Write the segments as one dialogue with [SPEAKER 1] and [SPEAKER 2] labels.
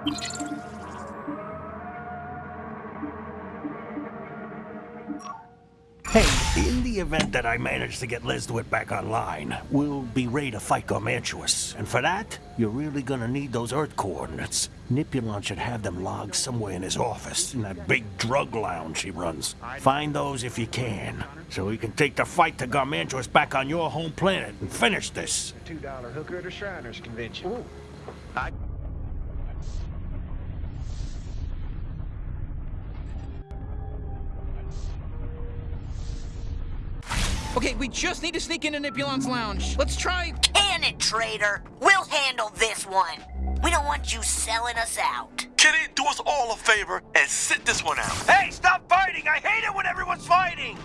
[SPEAKER 1] Hey, in the event that I manage to get Lezduit back online, we'll be ready to fight Garmantuous. And for that, you're really gonna need those Earth coordinates. Nippulon should have them logged somewhere in his office, in that big drug lounge he runs. Find those if you can, so we can take the fight to Garmantuous back on your home planet and finish this.
[SPEAKER 2] $2 hooker at a Shriners convention. I
[SPEAKER 3] Okay, we just need to sneak into Nippulon's lounge. Let's try.
[SPEAKER 4] Can it, traitor? We'll handle this one. We don't want you selling us out.
[SPEAKER 5] Kenny, do us all a favor and sit this one out.
[SPEAKER 6] Hey, stop fighting! I hate it when everyone's fighting!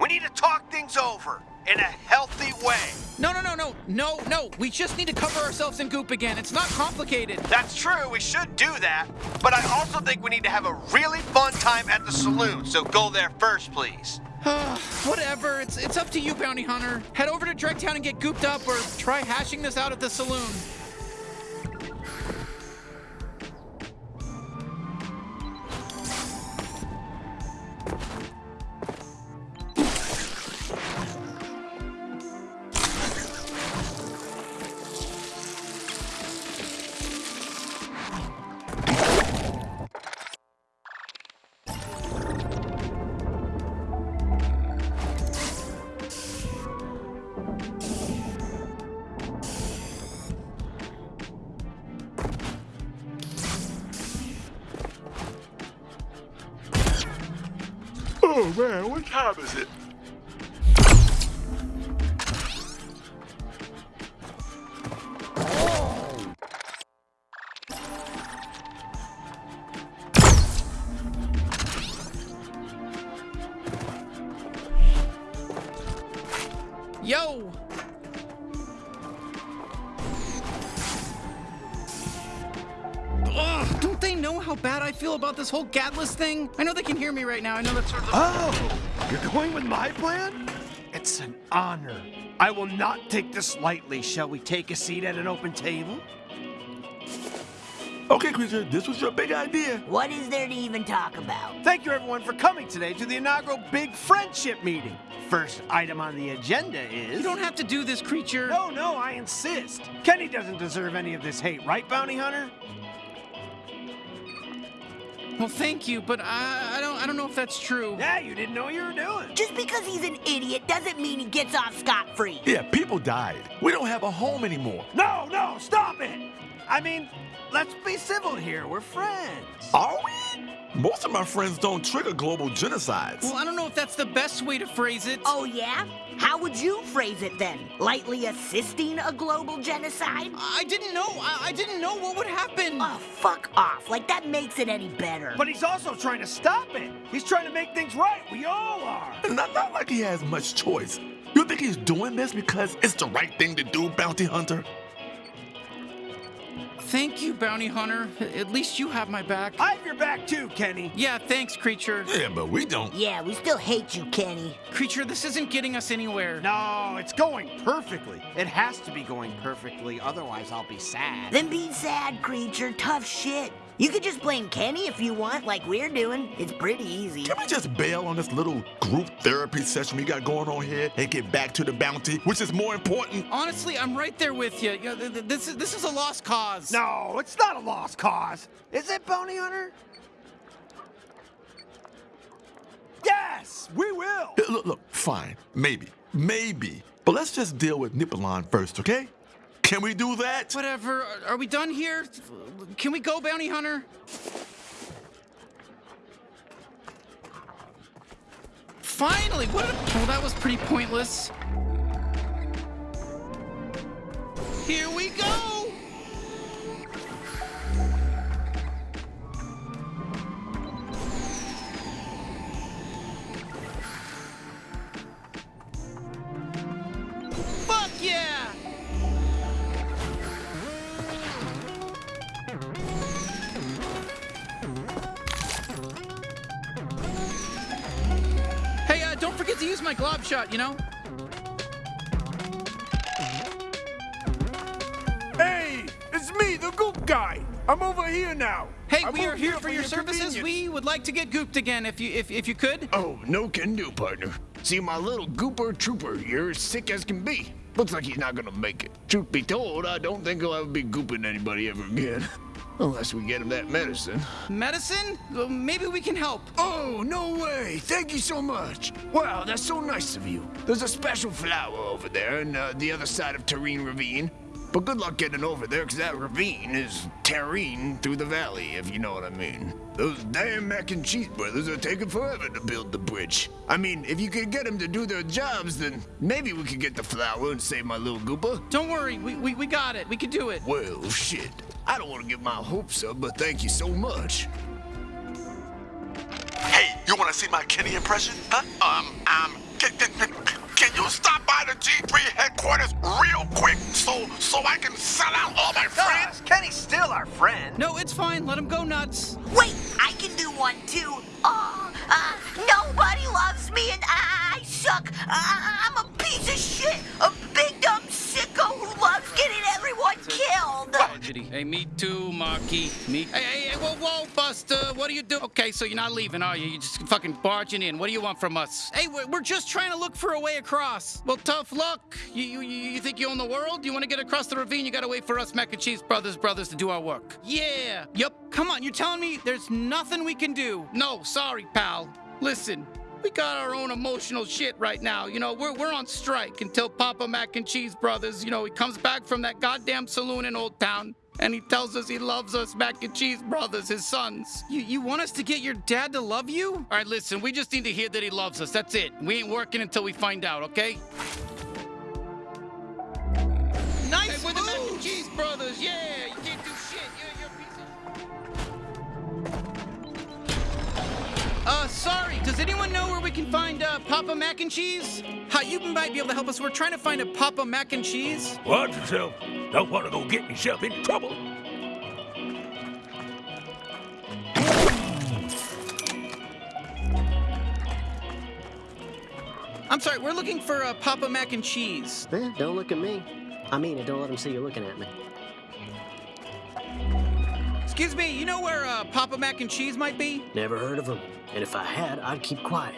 [SPEAKER 6] We need to talk things over in a healthy way.
[SPEAKER 3] No, no, no, no, no, no. We just need to cover ourselves in goop again. It's not complicated.
[SPEAKER 6] That's true, we should do that. But I also think we need to have a really fun time at the saloon, so go there first, please.
[SPEAKER 3] Whatever. It's it's up to you, bounty hunter. Head over to Dregtown and get gooped up, or try hashing this out at the saloon.
[SPEAKER 5] Man, what time is it?
[SPEAKER 3] Yo! Ugh, don't they know how bad I feel about this whole Gatlus thing? I know right now. I know that's sort of.
[SPEAKER 7] Oh, you're going with my plan? It's an honor. I will not take this lightly. Shall we take a seat at an open table?
[SPEAKER 5] Okay, Creature, this was your big idea.
[SPEAKER 4] What is there to even talk about?
[SPEAKER 7] Thank you, everyone, for coming today to the inaugural Big Friendship Meeting. First item on the agenda is.
[SPEAKER 3] You don't have to do this, creature.
[SPEAKER 7] No, no, I insist. Kenny doesn't deserve any of this hate, right, Bounty Hunter?
[SPEAKER 3] Well, thank you, but I, I don't I don't know if that's true.
[SPEAKER 7] Yeah, you didn't know what you were doing.
[SPEAKER 4] Just because he's an idiot doesn't mean he gets off scot-free.
[SPEAKER 5] Yeah, people died. We don't have a home anymore.
[SPEAKER 7] No, no, stop it! I mean, let's be civil here. We're friends.
[SPEAKER 5] Are we? Most of my friends don't trigger global genocides.
[SPEAKER 3] Well, I don't know if that's the best way to phrase it.
[SPEAKER 4] Oh, yeah? How would you phrase it then? Lightly assisting a global genocide?
[SPEAKER 3] I didn't know. I, I didn't know what would happen.
[SPEAKER 4] Oh, fuck off. Like, that makes it any better.
[SPEAKER 7] But he's also trying to stop it. He's trying to make things right. We all are.
[SPEAKER 5] Not, not like he has much choice. You think he's doing this because it's the right thing to do, Bounty Hunter?
[SPEAKER 3] Thank you, bounty hunter. At least you have my back.
[SPEAKER 7] I have your back too, Kenny.
[SPEAKER 3] Yeah, thanks, creature.
[SPEAKER 5] Yeah, but we don't.
[SPEAKER 4] Yeah, we still hate you, Kenny.
[SPEAKER 3] Creature, this isn't getting us anywhere.
[SPEAKER 7] No, it's going perfectly. It has to be going perfectly, otherwise I'll be sad.
[SPEAKER 4] Then be sad, creature. Tough shit. You could just blame Kenny if you want, like we're doing. It's pretty easy.
[SPEAKER 5] Can we just bail on this little group therapy session we got going on here and get back to the bounty, which is more important?
[SPEAKER 3] Honestly, I'm right there with you. Yeah, th- th- this is this is a lost cause.
[SPEAKER 7] No, it's not a lost cause. Is it, Bounty Hunter? Yes, we will.
[SPEAKER 5] Look, look, fine, maybe, maybe. But let's just deal with Nippulon first, okay? Can we do that?
[SPEAKER 3] Whatever. Are- we done here? Can we go, bounty hunter? Finally! What? A, well, that was pretty pointless. Here we go! Forget to my glob shot, you know?
[SPEAKER 6] Hey, it's me, the
[SPEAKER 8] goop guy. I'm over here now.
[SPEAKER 3] Hey,
[SPEAKER 8] I
[SPEAKER 3] we are here for your services. We would like to get gooped again if you if, if you could.
[SPEAKER 8] Oh, no can do, partner. See, my little gooper trooper here is sick as can be. Looks like he's not gonna make it. Truth be told, I don't think he'll ever be gooping anybody ever again. Unless we get him that medicine.
[SPEAKER 3] Medicine? Well, maybe we can help.
[SPEAKER 8] Oh, no way! Thank you so much! Wow, that's so nice of you. There's a special flower over there on uh, the other side of Terrine Ravine. But good luck getting over there, because that ravine is terrine through the valley, if you know what I mean. Those damn mac and cheese brothers are taking forever to build the bridge. I mean, if you could get them to do their jobs, then maybe we could get the flower and save my little gooper.
[SPEAKER 3] Don't worry, we, we, we got it. We can do it.
[SPEAKER 8] Well, shit. I don't want to get my hopes up, but thank you so much.
[SPEAKER 5] Hey, you want to see my Kenny impression? Huh? Um, um, can, can, can you stop by the G3 headquarters real quick so so I can sell out all my friends?
[SPEAKER 7] Friends, Kenny's still our friend.
[SPEAKER 3] No, it's fine. Let him go nuts.
[SPEAKER 4] Wait, I can do one too. Oh, uh, nobody loves me and I suck. Uh, I'm a piece of shit. A big dumb sicko who loves getting everyone killed.
[SPEAKER 3] Tragedy. Hey, me too, Marky. Me. Hey, hey, hey, whoa, whoa, Buster. What are you doing? Okay, so you're not leaving, are you? You're just fucking barging in. What do you want from us? Hey, we're, we're just trying to look for a way across. Well, tough luck. You, you, you think you own the world? You want to get across the ravine? You gotta wait for us mac and cheese brothers brothers to do our work. Yeah. Yep. Come on, you're telling me there's nothing we can do? No, sorry, pal. Listen. We got our own emotional shit right now. You know, we're, we're on strike until Papa Mac and Cheese Brothers, you know, he comes back from that goddamn saloon in Old Town and he tells us he loves us Mac and Cheese Brothers, his sons. You, you want us to get your dad to love you? All right, listen, we just need to hear that he loves us. That's it. We ain't working until we find out, okay? Nice hey, we're the Mac and Cheese Brothers. Yeah, Uh, sorry. Does anyone know where we can find uh, Papa Mac and Cheese? Hi, you might be able to help us. We're trying to find a Papa Mac and Cheese.
[SPEAKER 1] Watch yourself. Don't want to go get myself in trouble.
[SPEAKER 3] I'm sorry, we're looking for uh, Papa Mac and Cheese.
[SPEAKER 9] Eh, don't look at me. I mean it, don't let them see you looking at me.
[SPEAKER 3] Excuse me, you know where uh, Papa Mac and Cheese might be?
[SPEAKER 9] Never heard of them. And if I had, I'd keep quiet.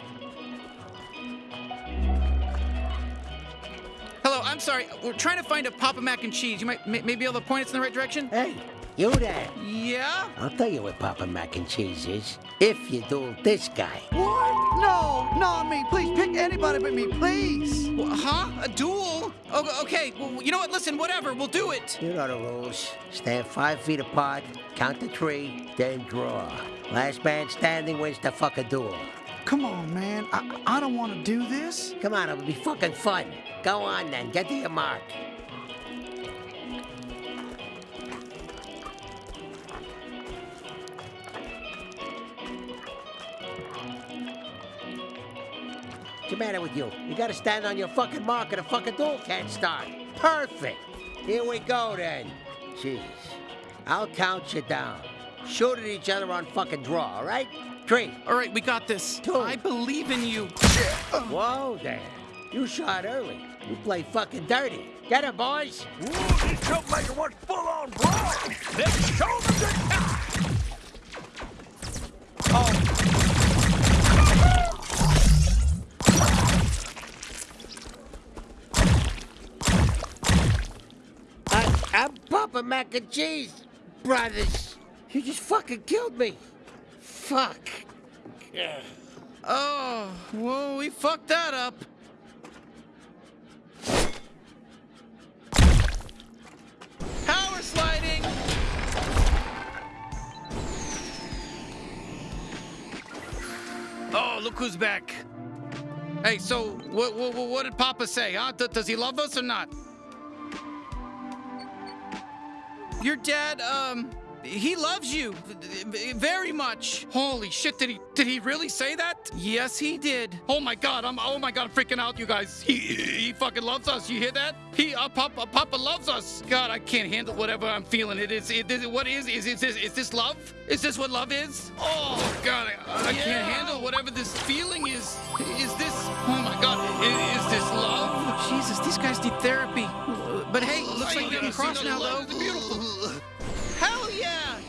[SPEAKER 3] Hello, I'm sorry. We're trying to find a Papa Mac and Cheese. You might may, may be able to point us in the right direction?
[SPEAKER 10] Hey, you there.
[SPEAKER 3] Yeah?
[SPEAKER 10] I'll tell you what Papa Mac and Cheese is. If you duel this guy.
[SPEAKER 2] What? No, not me. Please pick anybody but me, please.
[SPEAKER 3] Huh? A duel? Oh, okay. Well, you know what? Listen, whatever. We'll do it.
[SPEAKER 10] You know the rules. Stand five feet apart, count to three, then draw. Last man standing wins the fucking duel.
[SPEAKER 2] Come on, man. I, I don't want to do this.
[SPEAKER 10] Come on, it'll be fucking fun. Go on then, get to your mark. What's the matter with you? You gotta stand on your fucking mark or the fucking duel can't start. Perfect. Here we go then. Jeez. I'll count you down. Shoot at each other on fucking draw, all right? Three.
[SPEAKER 3] All right, we got this.
[SPEAKER 10] Two.
[SPEAKER 3] I believe in you.
[SPEAKER 10] Whoa there. You shot early. You play fucking dirty. Get him, boys.
[SPEAKER 1] Ooh, this troublemaker wants full-on brawl. Let's show them the
[SPEAKER 10] I, I'm Papa Mac and Cheese, brothers. You just fucking killed me. Fuck.
[SPEAKER 3] Oh, whoa, we fucked that up. Power sliding. Oh, look who's back. Hey, so what, what, what did Papa say, huh? D- does he love us or not? Your dad, um, he loves you very much. Holy shit, did he did he really say that? Yes, he did. Oh my god, I'm oh my god, I'm freaking out, you guys. He he fucking loves us. You hear that? He uh, Papa Papa loves us. God, I can't handle whatever I'm feeling. It is it is what is is is this is this love? Is this what love is? Oh god, I, I can't handle whatever this feeling is. Is this Oh my god, is, is this love? Jesus, these guys need therapy. But hey, looks like we can cross now though. Beautiful. Hell yeah!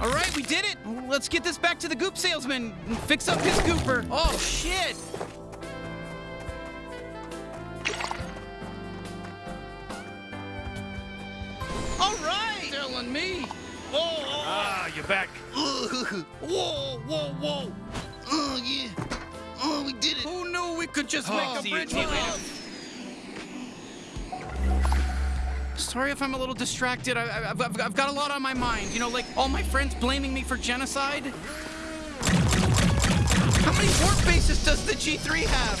[SPEAKER 3] All right, we did it. Let's get this back to the goop salesman and fix up his gooper. Oh, shit. All right. Telling me. Oh, oh,
[SPEAKER 1] Ah, you're back.
[SPEAKER 3] whoa, whoa, whoa. Oh, yeah. Oh, we did it. Who knew we could just
[SPEAKER 1] Oh,
[SPEAKER 3] make a
[SPEAKER 1] see you-
[SPEAKER 3] bridge Sorry if I'm a little distracted. I, I've- I've got a lot on my mind. You know, like all my friends blaming me for genocide. How many warp bases does the G3 have?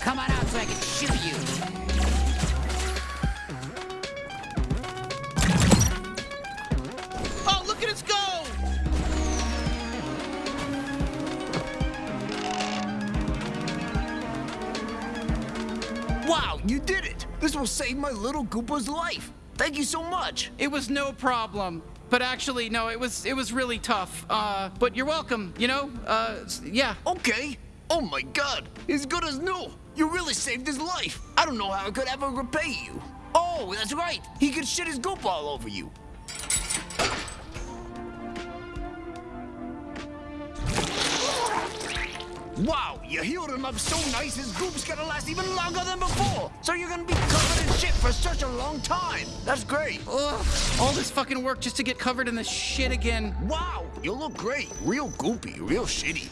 [SPEAKER 11] Come on out so I can shoot you.
[SPEAKER 8] You did it! This will save my little Goopa's life. Thank you so much.
[SPEAKER 3] It was no problem. But actually, no, it was it was really tough. Uh, but you're welcome. You know, uh, yeah.
[SPEAKER 8] Okay. Oh my god, as good as new. You really saved his life. I don't know how I could ever repay you. Oh, that's right. He could shit his goop all over you. Wow, you healed him up so nice his goop's gonna last even longer than before. So you're gonna be covered in shit for such a long time. That's great.
[SPEAKER 3] Ugh, all this fucking work just to get covered in this shit again.
[SPEAKER 8] Wow, you look great. Real goopy, real shitty.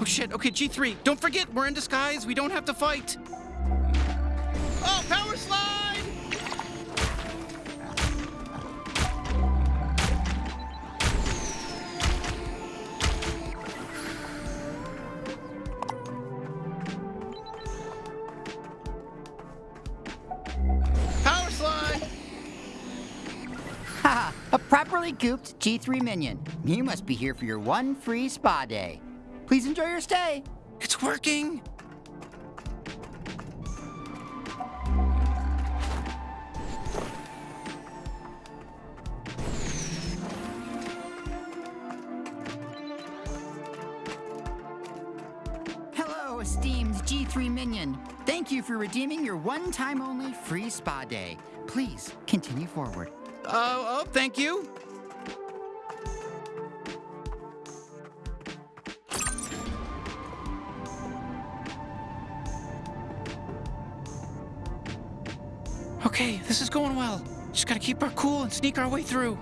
[SPEAKER 3] Oh shit. Okay, G3. Don't forget, we're in disguise. We don't have to fight. Oh, power slide!
[SPEAKER 11] Gooped G3 minion. You must be here for your one free spa day. Please enjoy your stay.
[SPEAKER 3] It's working.
[SPEAKER 11] Hello, esteemed G3 minion. Thank you for redeeming your one time only free spa day. Please continue forward.
[SPEAKER 3] Oh, oh, thank you. Okay, this is going well. Just gotta keep our cool and sneak our way through.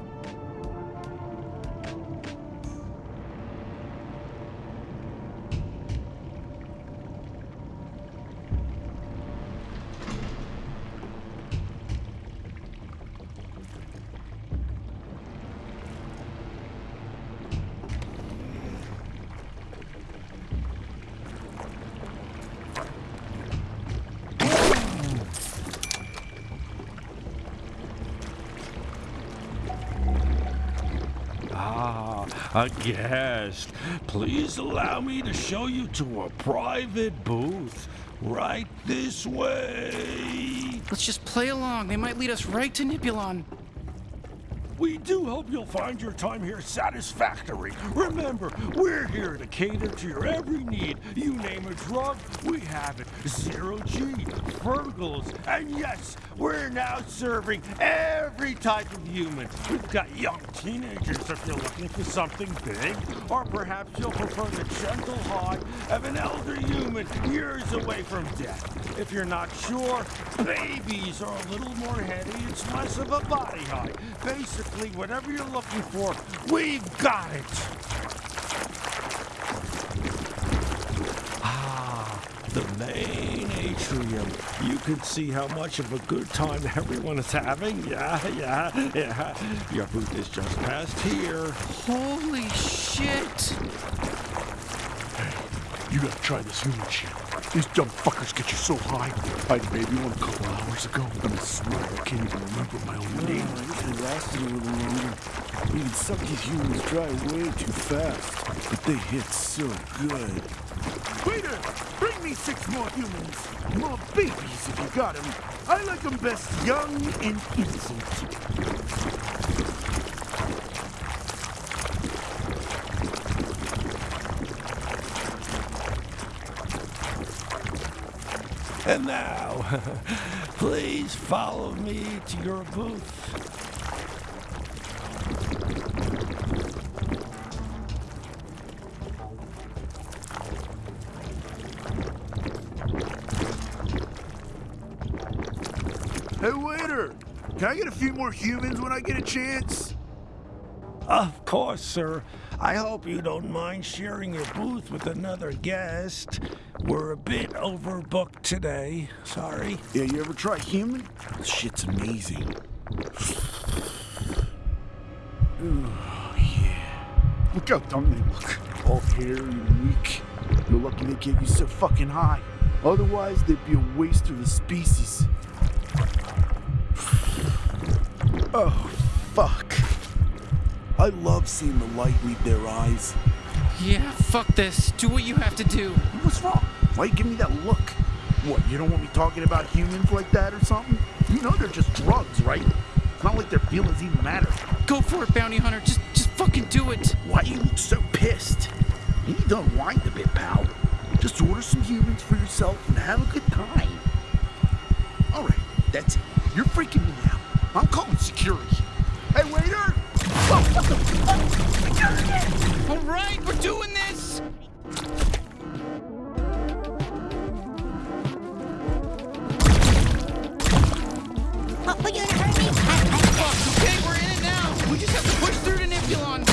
[SPEAKER 1] A guest. Please allow me to show you to a private booth. Right this way.
[SPEAKER 3] Let's just play along. They might lead us right to Nippulon.
[SPEAKER 1] We do hope you'll find your time here satisfactory. Remember, we're here to cater to your every need. You name a drug, we have it. Zero G, Fergals, and yes, we're now serving every type of human. We've got young teenagers if you're looking for something big, or perhaps you'll prefer the gentle high of an elder human years away from death. If you're not sure, babies are a little more heady. It's less of a body high. Basically, whatever you're looking for, we've got it. Ah, the main atrium. You can see how much of a good time everyone is having. Yeah, yeah, yeah. Your booth is just past here.
[SPEAKER 3] Holy shit!
[SPEAKER 12] Hey, You gotta try this human shit. These dumb fuckers get you so high. I had a baby one a couple hours ago. I'm a swear I can't even remember my own name.
[SPEAKER 6] It lasted a little longer. We can suck these humans dry way too fast. But they hit so good.
[SPEAKER 12] Waiter, bring me six more humans. More babies if you got them. I like them best young and innocent.
[SPEAKER 1] And now, please follow me to your booth.
[SPEAKER 6] Hey, waiter! Can I get a few more humans when I get a chance?
[SPEAKER 1] Of course, sir. I hope you don't mind sharing your booth with another guest. We're a bit overbooked today. Sorry.
[SPEAKER 6] Yeah, you ever try human? This shit's amazing. Ooh, yeah. Look how dumb they look. All hairy and weak. You're lucky they get you so fucking high. Otherwise, they'd be a waste of the species. Oh, fuck. I love seeing the light leave their eyes.
[SPEAKER 3] Yeah, fuck this. Do what you have to do.
[SPEAKER 6] What's wrong? Why you give me that look? What, you don't want me talking about humans like that or something? You know they're just drugs, right? It's not like their feelings even matter.
[SPEAKER 3] Go for it, bounty hunter. Just, just fucking do it.
[SPEAKER 6] Why you look so pissed? You need to unwind a bit, pal. Just order some humans for yourself and have a good time. All right, that's it. You're freaking me out. I'm calling security. Hey, waiter! What the fuck?
[SPEAKER 3] All right, we're doing this.
[SPEAKER 4] Oh, gonna hurt me?
[SPEAKER 3] Fuck, okay, we're in it now. We just have to push through to Nippulon.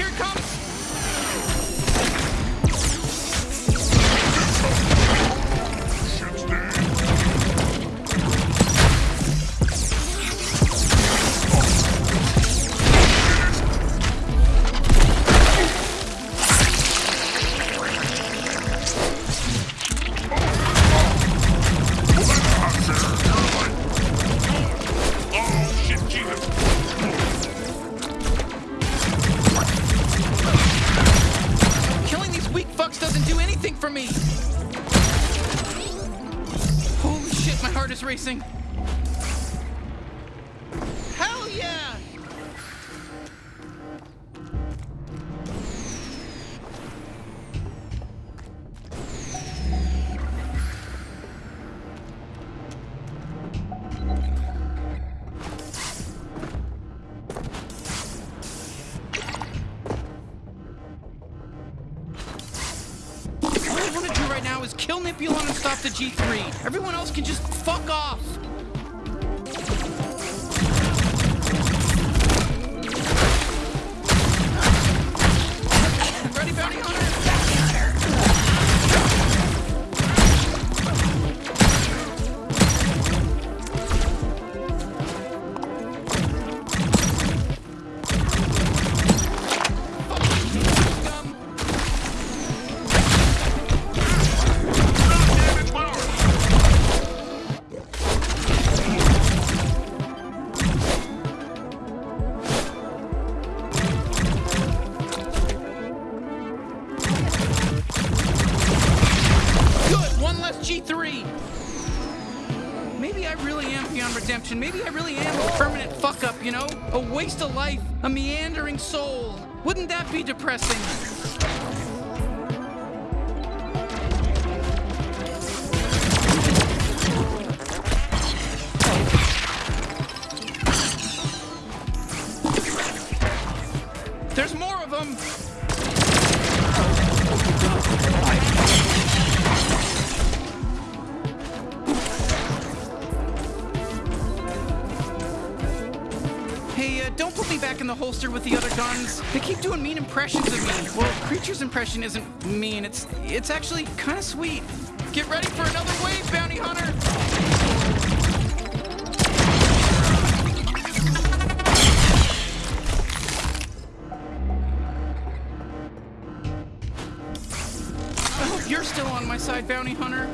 [SPEAKER 3] Here comes isn't mean. It's it's actually kind of sweet. Get ready for another wave, bounty hunter. Hope you're still on my side, bounty hunter.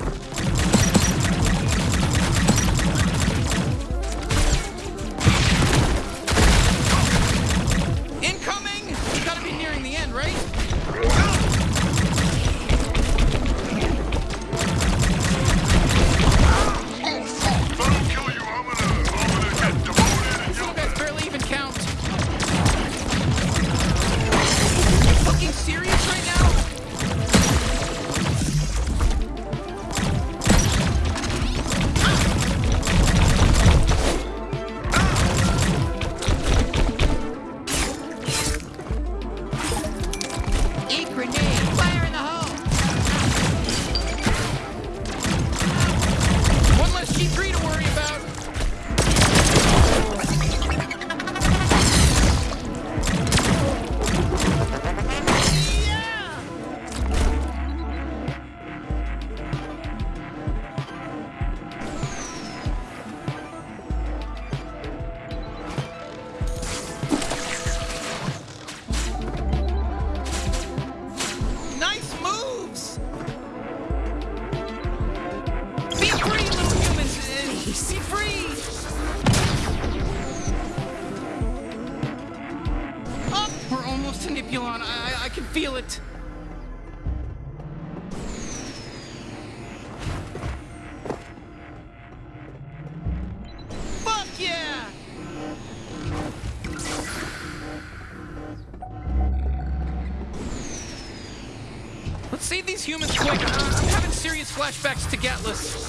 [SPEAKER 3] Humans quick. I'm having serious flashbacks to
[SPEAKER 13] Gatlus.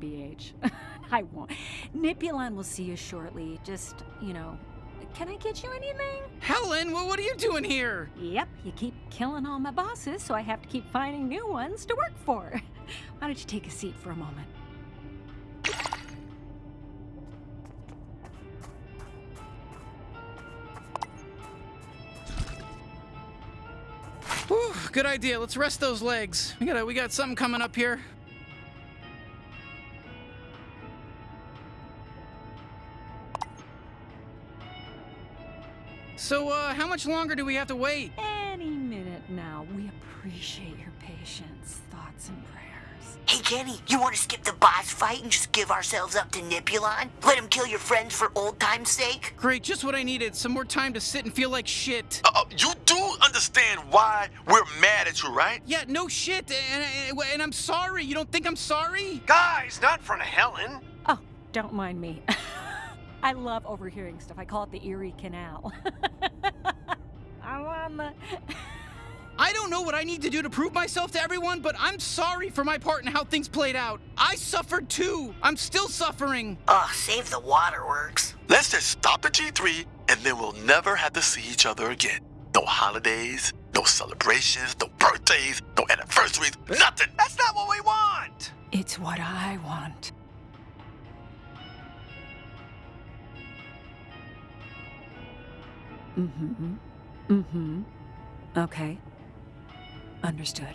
[SPEAKER 13] BH? I won't. Nippulon will see you shortly. Just, you know, can I get you anything?
[SPEAKER 3] Helen, well, what are you doing here?
[SPEAKER 13] Yep, you keep killing all my bosses, so I have to keep finding new ones to work for. Why don't you take a seat for a moment?
[SPEAKER 3] Whew, good idea. Let's rest those legs. We got we got something coming up here. So, uh, how much longer do we have to wait?
[SPEAKER 13] Any minute now. We appreciate your patience, thoughts, and prayers.
[SPEAKER 4] Hey, Kenny, you want to skip the boss fight and just give ourselves up to Nippulon? Let him kill your friends for old time's sake?
[SPEAKER 3] Great, just what I needed. Some more time to sit and feel like shit.
[SPEAKER 5] Uh, you do understand why we're mad at you, right?
[SPEAKER 3] Yeah, no shit. And, and, and I'm sorry. You don't think I'm sorry?
[SPEAKER 7] Guys, not in front of Helen.
[SPEAKER 13] Oh, don't mind me. I love overhearing stuff. I call it the Erie Canal. I'm on the.
[SPEAKER 3] I don't know what I need to do to prove myself to everyone, but I'm sorry for my part in how things played out. I suffered too. I'm still suffering.
[SPEAKER 4] Ugh, save the waterworks.
[SPEAKER 5] Let's just stop the G3 and then we'll never have to see each other again. No holidays, no celebrations, no birthdays, no anniversaries, nothing.
[SPEAKER 7] That's not what we want.
[SPEAKER 13] It's what I want. Mm-hmm. Mm-hmm. Okay. Understood.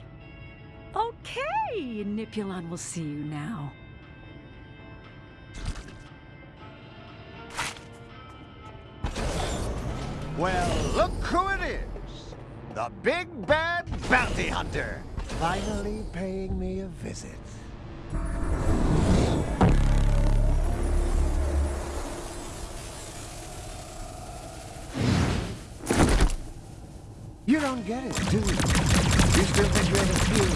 [SPEAKER 13] Okay, Nippulon will see you now.
[SPEAKER 2] Well, look who it is. The big bad bounty hunter. Finally paying me a visit. Don't get it, do you? You still think hero?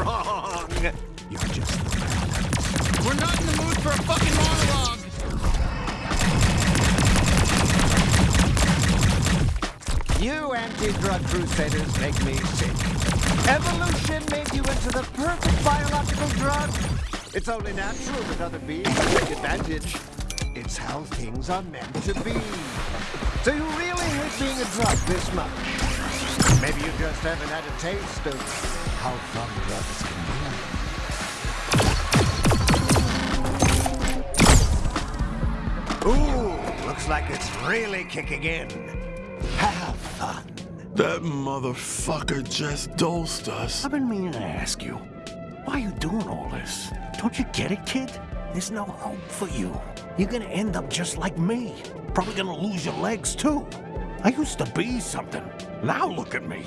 [SPEAKER 2] Wrong! You're just
[SPEAKER 3] We're not in the mood for a fucking monologue.
[SPEAKER 2] You anti-drug crusaders make me sick. Evolution made you into the perfect biological drug. It's only natural that other beings take advantage. It's how things are meant to be. So you really hate being a drug this much? Maybe you just haven't had a taste of how fun drugs can be. Ooh, looks like it's really kicking in. Have fun.
[SPEAKER 5] That motherfucker just dosed us.
[SPEAKER 14] I've been meaning to ask you, why are you doing all this? Don't you get it, kid? There's no hope for you. You're gonna end up just like me. Probably gonna lose your legs, too. I used to be something. Now look at me.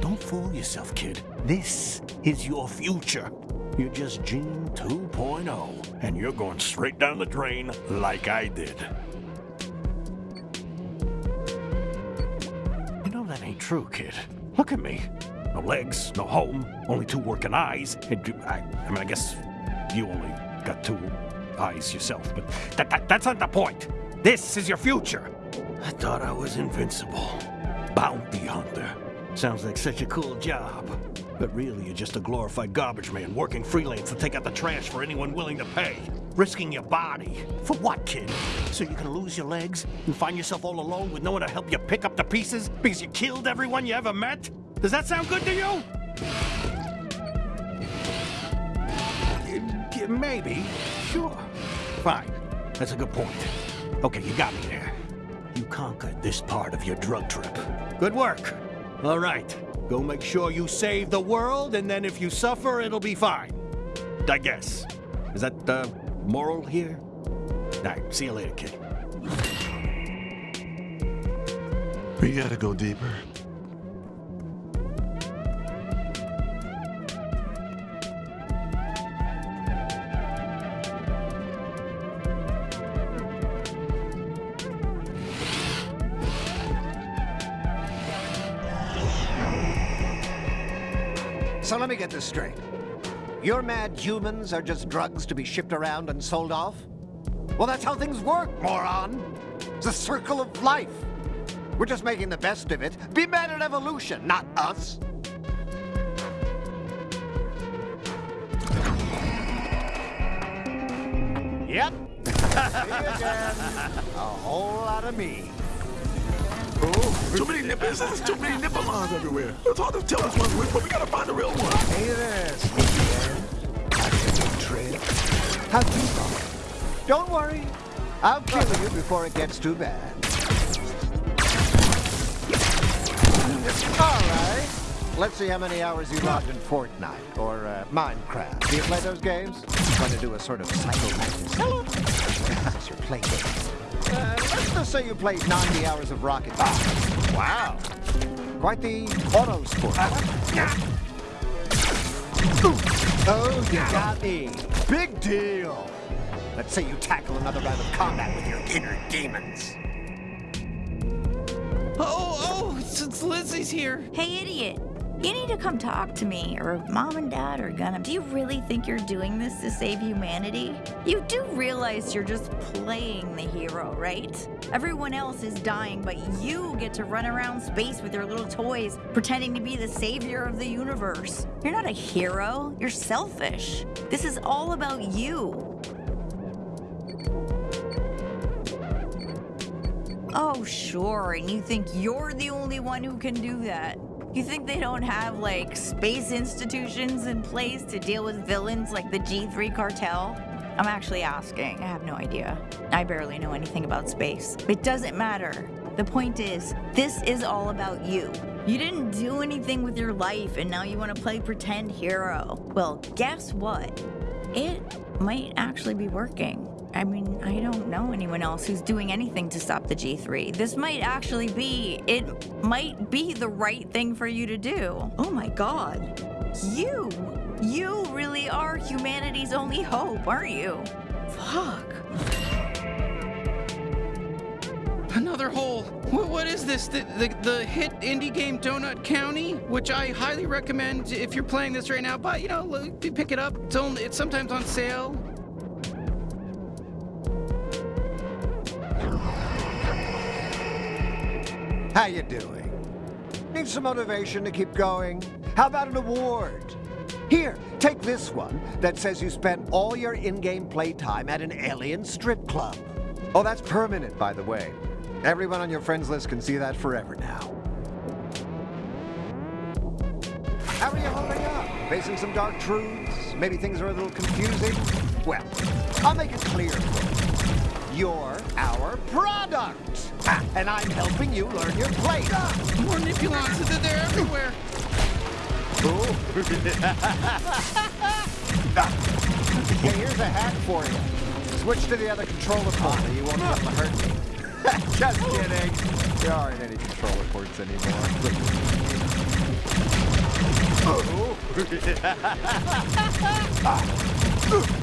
[SPEAKER 14] Don't fool yourself, kid. This is your future. You're just Gene 2.0, and you're going straight down the drain like I did. You know that ain't true, kid. Look at me. No legs, no home, only two working eyes. And I, I mean, I guess you only got two eyes yourself, but that, that, that's not the point. This is your future. I thought I was invincible. Bounty hunter. Sounds like such a cool job. But really, you're just a glorified garbage man working freelance to take out the trash for anyone willing to pay. Risking your body. For what, kid? So you can lose your legs and find yourself all alone with no one to help you pick up the pieces because you killed everyone you ever met? Does that sound good to you? Maybe. Sure. Fine. That's a good point. Okay, you got me there. You conquered this part of your drug trip. Good work. All right. Go make sure you save the world, and then if you suffer, it'll be fine. I guess. Is that the moral here? All right. See you later, kid.
[SPEAKER 5] We gotta go deeper.
[SPEAKER 2] Get this straight. Your mad humans are just drugs to be shipped around and sold off? Well, that's how things work, moron. It's a circle of life. We're just making the best of it. Be mad at evolution, not us. Yep. A whole lot of me.
[SPEAKER 5] Too many nipples, there's too many nipple lines everywhere. It's hard to tell which one's which, but we gotta find the real one.
[SPEAKER 2] Hey there, Sneaky Trail. How'd you go? Don't worry. I'll kill you before it gets too bad. All right. Let's see how many hours you logged in Fortnite or uh, Minecraft. Do you play those games? I'm going to do a sort of Psycho Mantis. Hello. That's your play game. Uh, let's just say you played 90 hours of Rocket League. Wow. Quite the auto sport. Oh, you got me. Big deal. Let's say you tackle another round of combat with your inner demons.
[SPEAKER 3] Oh, oh, it's, it's Lizzie's here.
[SPEAKER 4] Hey, idiot. You need to come talk to me, or mom and dad are gonna. Do you really think you're doing this to save humanity? You do realize you're just playing the hero, right? Everyone else is dying, but you get to run around space with your little toys, pretending to be the savior of the universe. You're not a hero, you're selfish. This is all about you. Oh, sure, and you think you're the only one who can do that. You think they don't have, like, space institutions in place to deal with villains like the G3 cartel? I'm actually asking. I have no idea. I barely know anything about space. It doesn't matter. The point is, this is all about you. You didn't do anything with your life and now you want to play pretend hero. Well, guess what? It might actually be working. I mean, I don't know anyone else who's doing anything to stop the G3. This might actually be, it might be the right thing for you to do. Oh my god. You, you really are humanity's only hope, aren't you? Fuck.
[SPEAKER 3] Another hole. What, what is this? The, the, the hit indie game Donut County, which I highly recommend if you're playing this right now. But you know, look, pick it up. It's only it's sometimes on sale.
[SPEAKER 2] How you doing? Need some motivation to keep going? How about an award? Here, take this one that says you spent all your in-game playtime at an alien strip club. Oh, that's permanent, by the way. Everyone on your friends list can see that forever now. How are you holding up? Facing some dark truths? Maybe things are a little confusing? Well, I'll make it clear. You're our product! Ah, and I'm helping you learn your place.
[SPEAKER 3] More Nippulons, they're, everywhere.
[SPEAKER 2] hey, here's a hack for you. Switch to the other controller port or you won't be able to hurt me. Just kidding. There aren't any controller ports anymore.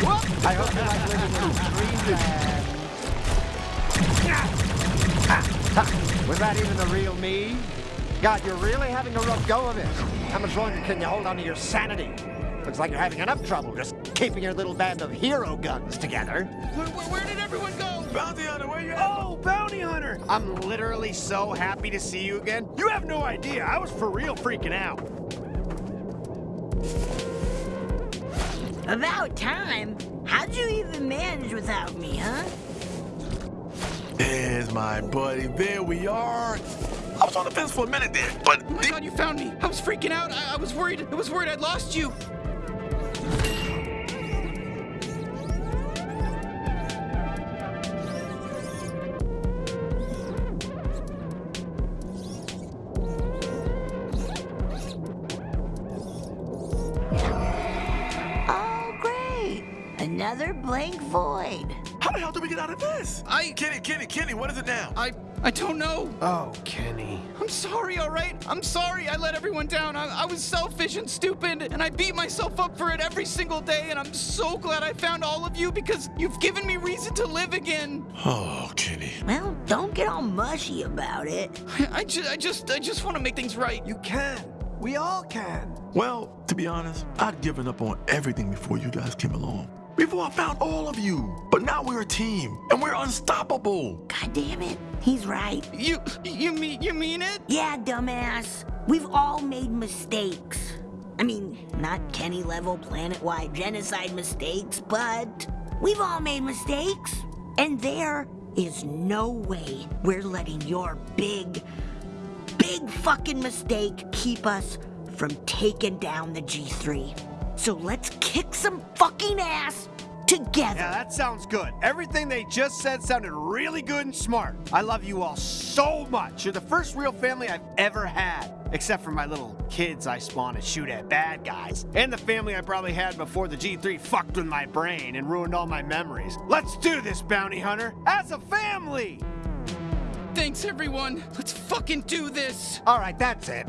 [SPEAKER 2] I hope you like living in dreamland. Was that even the real me? God, you're really having a rough go of it. How much longer can you hold on to your sanity? Looks like you're having enough trouble just keeping your little band of hero guns together.
[SPEAKER 3] Where, where, where did everyone go?
[SPEAKER 5] Bounty Hunter, where you at?
[SPEAKER 7] Oh, Bounty Hunter! I'm literally so happy to see you again. You have no idea. I was for real freaking out.
[SPEAKER 4] About time. How'd you even manage without me, huh?
[SPEAKER 5] There's my buddy. There we are. I was on the fence for a minute there, but
[SPEAKER 3] Oh my god, you found me. I was freaking out. I, I was worried. I was worried I'd lost you.
[SPEAKER 4] Another blank void.
[SPEAKER 5] how the hell did we get out of this?
[SPEAKER 3] I
[SPEAKER 5] Kenny, Kenny, Kenny, what is it now?
[SPEAKER 3] I I don't know.
[SPEAKER 15] Oh, Kenny.
[SPEAKER 3] I'm sorry, all right? I'm sorry I let everyone down. I, I was selfish and stupid, and I beat myself up for it every single day, and I'm so glad I found all of you because you've given me reason to live again.
[SPEAKER 5] Oh, Kenny.
[SPEAKER 4] Well, don't get all mushy about it.
[SPEAKER 3] I, I, ju- I just I just want to make things right.
[SPEAKER 15] You can. We all can.
[SPEAKER 5] Well, to be honest, I'd given up on everything before you guys came along. Before I found all of you. But now we're a team, and we're unstoppable.
[SPEAKER 4] God damn it. He's right.
[SPEAKER 3] You you mean you mean it?
[SPEAKER 4] Yeah, dumbass. We've all made mistakes. I mean, not Kenny level planet wide genocide mistakes, but we've all made mistakes. And there is no way we're letting your big, big fucking mistake keep us from taking down the G3. So let's kick some fucking ass together.
[SPEAKER 7] Yeah, that sounds good. Everything they just said sounded really good and smart. I love you all so much. You're the first real family I've ever had. Except for my little kids I spawn and shoot at bad guys. And the family I probably had before the G3 fucked with my brain and ruined all my memories. Let's do this, bounty hunter, as a family!
[SPEAKER 3] Thanks, everyone. Let's fucking do this.
[SPEAKER 2] All right, that's it.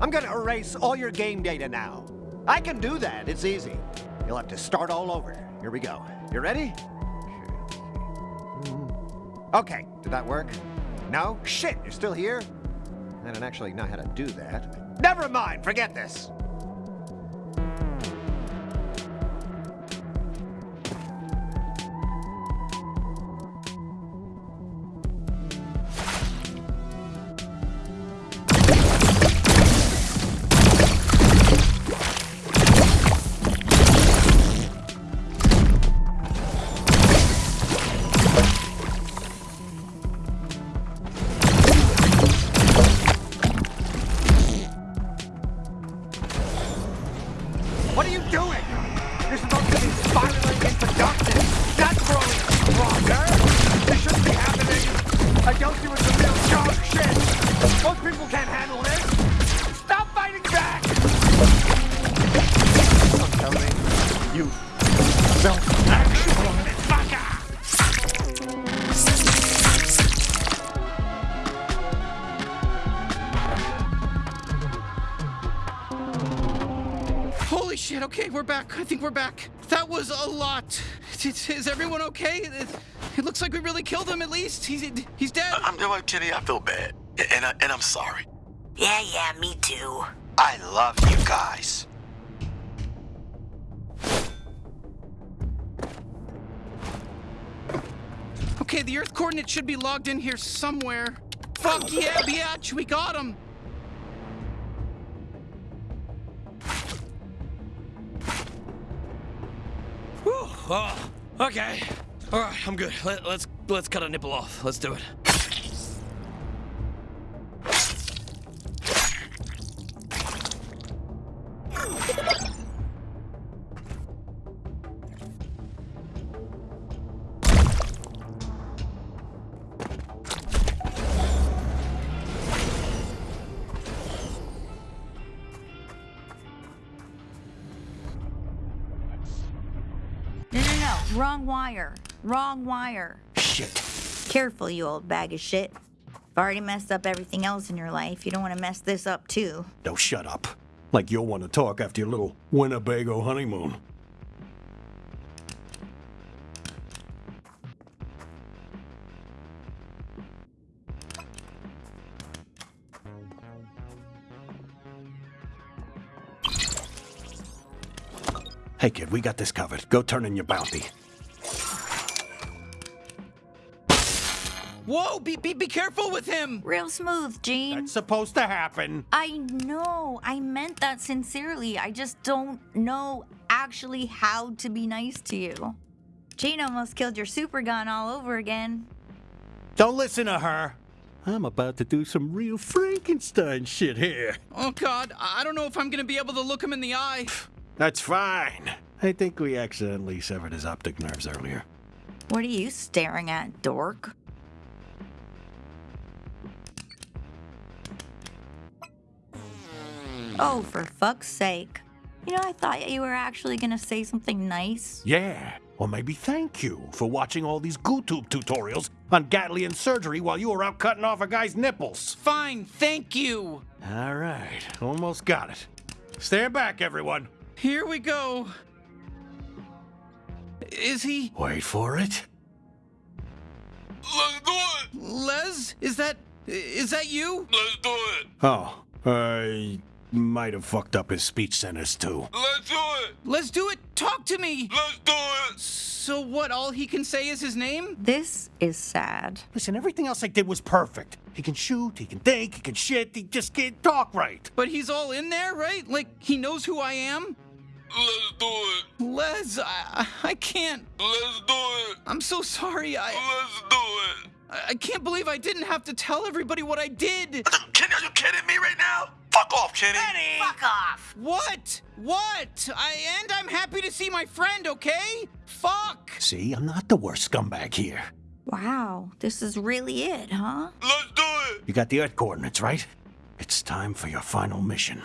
[SPEAKER 2] I'm gonna erase all your game data now. I can do that. It's easy. You'll have to start all over. Here we go. You ready? Okay, did that work? No? Shit, you're still here? I don't actually know how to do that. Never mind, forget this. I
[SPEAKER 3] think we're back. That was a lot. Is, is everyone okay? It, it looks like we really killed him at least. He's he's dead.
[SPEAKER 5] I'm doing Kenny. I feel bad, and I, and I'm sorry.
[SPEAKER 4] Yeah, yeah, me too.
[SPEAKER 7] I love you guys.
[SPEAKER 3] Okay, the Earth coordinate should be logged in here somewhere. Fuck yeah, biatch, we got him.
[SPEAKER 16] Oh, okay. All right, I'm good. Let, let's let's cut a nipple off. Let's do it.
[SPEAKER 17] No. Wrong wire. Wrong wire.
[SPEAKER 1] Shit.
[SPEAKER 17] Careful, you old bag of shit. You've already messed up everything else in your life. You don't want to mess this up, too.
[SPEAKER 1] No, shut up. Like you'll want to talk after your little Winnebago honeymoon. Hey, kid, we got this covered. Go turn in your bounty.
[SPEAKER 3] Whoa, be, be, be careful with him.
[SPEAKER 17] Real smooth, Gene.
[SPEAKER 1] That's supposed to happen.
[SPEAKER 17] I know. I meant that sincerely. I just don't know actually how to be nice to you. Gene almost killed your super gun all over again.
[SPEAKER 1] Don't listen to her. I'm about to do some real Frankenstein shit here.
[SPEAKER 3] Oh God, I I don't know if I'm gonna be able to look him in the eye.
[SPEAKER 1] That's fine. I think we accidentally severed his optic nerves earlier.
[SPEAKER 17] What are you staring at, dork? Oh, for fuck's sake. You know, I thought you were actually gonna say something nice.
[SPEAKER 1] Yeah. Or maybe thank you for watching all these GooTube tutorials on Gatlian surgery while you were out cutting off a guy's nipples.
[SPEAKER 3] Fine, thank you.
[SPEAKER 1] All right, almost got it. Stand back, everyone.
[SPEAKER 3] Here we go. Is he?
[SPEAKER 1] Wait for it.
[SPEAKER 5] Let's do it.
[SPEAKER 3] Les? Is that is that you?
[SPEAKER 5] Let's do it.
[SPEAKER 1] Oh, I might have fucked up his speech centers too.
[SPEAKER 5] Let's do it.
[SPEAKER 3] Let's do it. Talk to me.
[SPEAKER 5] Let's do it.
[SPEAKER 3] So what? All he can say is his name?
[SPEAKER 17] This is sad.
[SPEAKER 1] Listen, everything else I did was perfect. He can shoot, he can think, he can shit, he just can't talk right.
[SPEAKER 3] But he's all in there, right? Like he knows who I am?
[SPEAKER 5] Let's do it.
[SPEAKER 3] Les, I, I can't.
[SPEAKER 5] Let's do it.
[SPEAKER 3] I'm so sorry. I
[SPEAKER 5] Let's do it.
[SPEAKER 3] I I can't believe I didn't have to tell everybody what I did.
[SPEAKER 5] Kenny, are you kidding me right now? Fuck off, Kenny! Kenny!
[SPEAKER 4] Fuck off!
[SPEAKER 3] What? What? I, and I'm happy to see my friend, okay? Fuck!
[SPEAKER 1] See, I'm not the worst scumbag here.
[SPEAKER 17] Wow, this is really it, huh?
[SPEAKER 5] Let's do it!
[SPEAKER 1] You got the Earth coordinates, right?
[SPEAKER 14] It's time for your final mission.